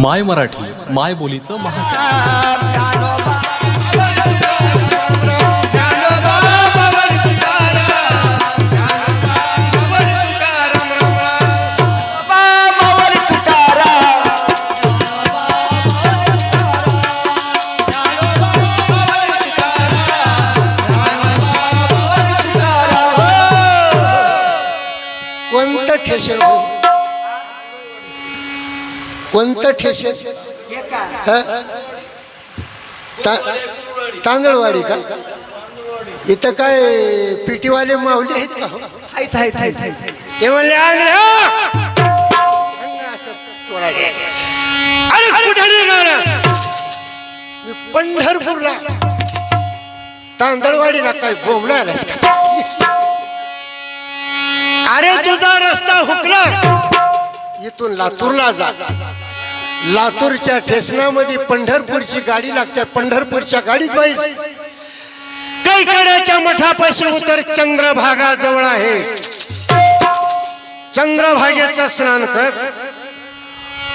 माय मराठी माय बोलीचं महा कोणतं ठेशन कोणतं हं? ता- तांदळवाडी का? इथं काय पिटीवाले माऊली आहेत का? हो? ते म्हणले तोडायचं. अरे कुठे? मी पंढरपूरला. तांदळवाडीला काय का? अरे तुझा रस्ता हुकला. इथून लातूरला जा. लातूरच्या ठेसनामध्ये पंढरपूरची गाडी लागते. पंढरपूरच्या गाडीत पाहिजे कैकड्याच्या मठापाशी उतर चंद्रभागा जवळ आहे. चंद्रभागेचं स्नान कर.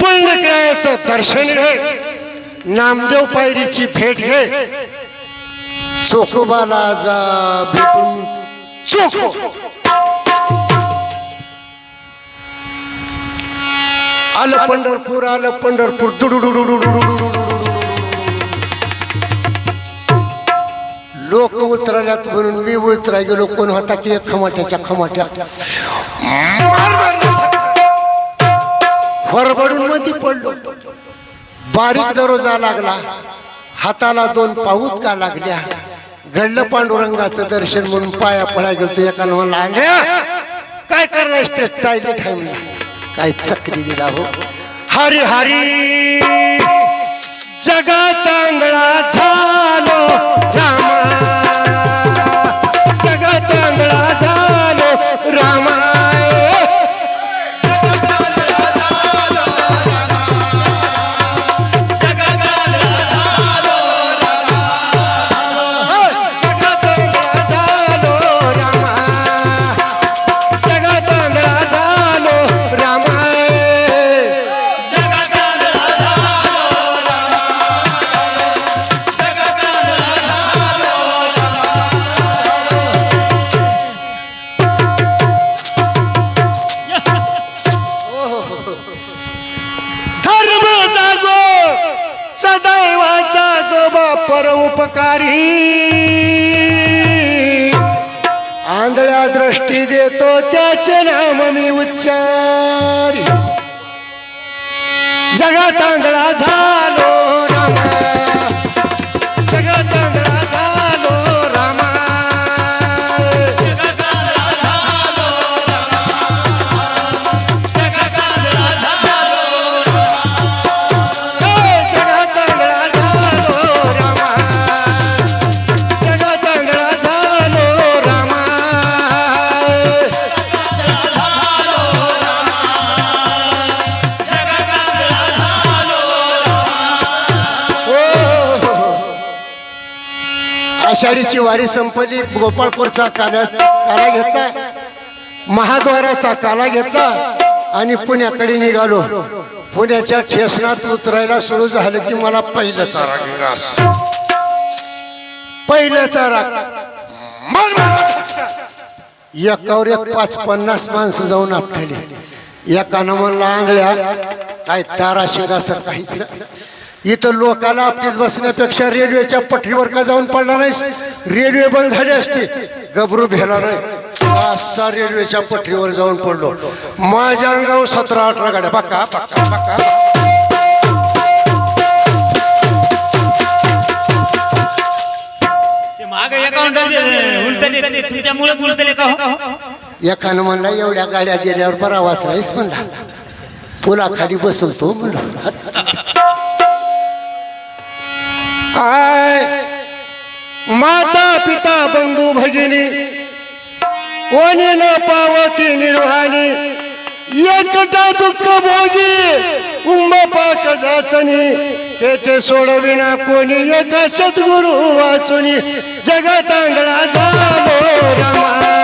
पुण्यक्रियाचं दर्शन घे. नामदेव पायरीची भेट घे. चोखोबाला जा भेटून. चोखो. आलं पंढरपूर आलं पंढरपूर. लोक उतरल्यात म्हणून मी उतरा गेलो. कोण होता की एक खमाट्याच्या खमाट्या. फरबडून मध्ये पडलो. बारीक दरोजा लागला. हाताला दोन पाऊत का लागल्या? घडलं पांडुरंगाचं दर्शन म्हणून पाया पडा गेलो एका म्हणला काय करणार ते टायलेट काय चक्री दिला हो? हरी हरी जगात आंधळा झालो रामा. जगात आंधळा झालो रामा. आंधळ्या दृष्टी देतो त्याचे नाम मी उच्चारी. जगात आंधळा झालो रामा आषाढीची वारी संपली. गोपाळपूरचा काला काला घेतला. महाद्वाराचा काला घेतला आणि पुण्याकडे निघालो. पुण्याच्या ठेसनात उतरायला सुरू झालं की मला पहिलं चारा घास पहिलं चारा मग एकावर एक पाच पन्नास माणसं जाऊन आपटली. एकानं म्हणला आंगळ्या काय तारा शेगासर काहीच इथं लोकाला आपलीच बसण्यापेक्षा रेल्वेच्या पटरीवर का जाऊन पडला नाहीस? रेल्वे बंद झाली असते गबरू भेला नाही. असा रेल्वेच्या पटरीवर जाऊन पडलो. माझ्या अंगावर सतरा अठरा गाड्या. बका बका बका ते माग अकाउंट उलटले. तुमच्यामुळेच उलटले का हो? एकानं म्हणला एवढ्या गाड्या गेल्यावर बरा वाचलायस म्हणला. पुलाखाली बसवतो म्हणलो. आय माता पिता बंधू भगिनी कोणी न पावती निर्वाणी एकटा दुःख भोगी कुंभ पाक जाचनी तेथे सोडविना कोणी एका सद्गुरु वाचुनी जगात झालो रमा.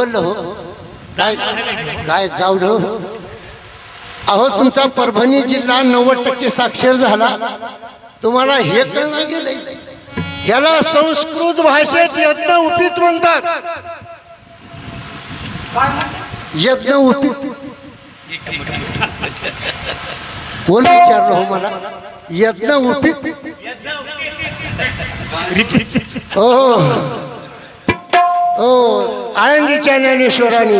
बोललं. हो काय काय गावड अहो तुमचा परभणी जिल्हा नव्वद टक्के साक्षर झाला. तुम्हाला हे कळणार गेलंय. याला संस्कृत भाषेत यज्ञ उपीत म्हणतात. यज्ञ उपीत. कोण विचारलं हो मला? यज्ञ उपीत. हो. हो आळंदीच्या ज्ञानेश्वराने.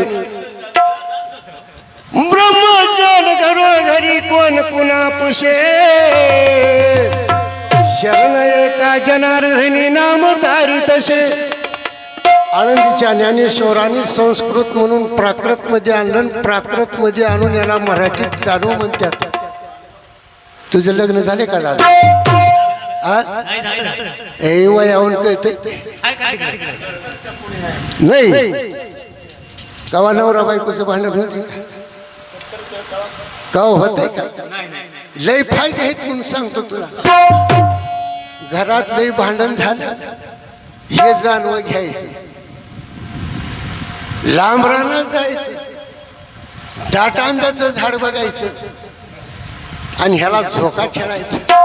ब्रह्मज्ञान घरो घरी कोण पुन्हा पुशे शरण एका जनार्दनी नाम तारी तसे. आळंदीच्या ज्ञानेश्वराने संस्कृत म्हणून प्राकृत मध्ये आणलं प्राकृत मध्ये आणून याला मराठीत चालू म्हणतात. तुझं लग्न झाले का दादा? हे नाही, वयाहून कळते नाही. कवा नवरा बायकोचं भांडण होते का? होत आहे का? लय फायदे आहेत म्हणून सांगतो तुला. घरात लय भांडण झालं हे जाणवं घ्यायचं. लांब राहणार जायचं. दाटांब्याचं झाड बघायचं. आणि ह्याला झोका खेळायचा.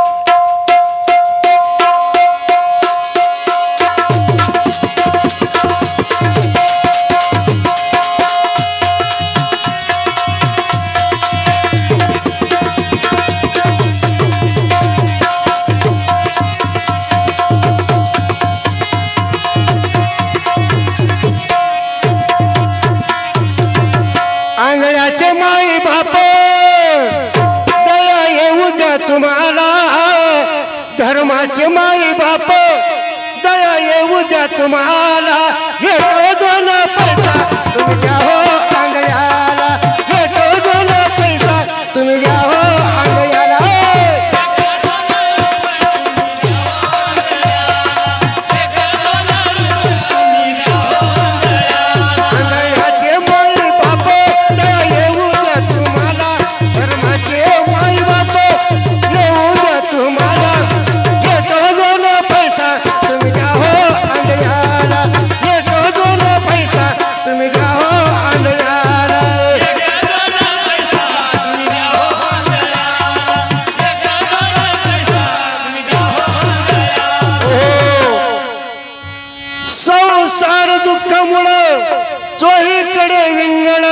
चोहीकडे विंगण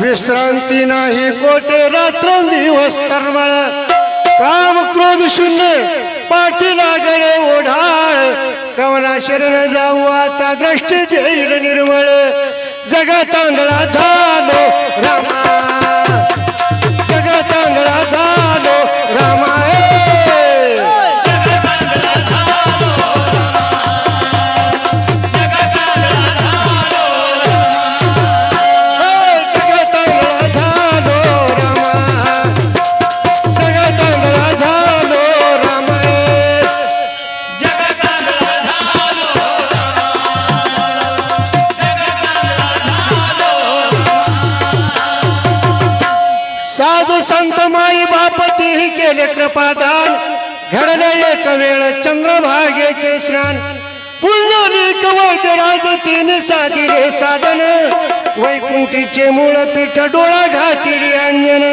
विश्रांती नाही कोटे रात्र दिवस तरमळ काम क्रोध शून्य पाठीला लागणे ओढाळ. कवना शरण जाऊ आता दृष्टी देईल निर्मळ. जगात आंधळा झालो रामा. जगात आंधळा झालो साधू संत माई बापतीही केले कृपादान. घडले एक वेळ चंद्रभागेचे स्नान. पुण्यलिक तीन साधिले साधन. वैकुंठीचे मूळ पीठ डोळा घातिली अंजन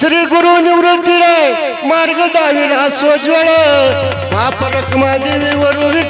श्री गुरु निवृत्ती राय मार्ग दाविला सोज्वळ पाप रखमा देवी वरून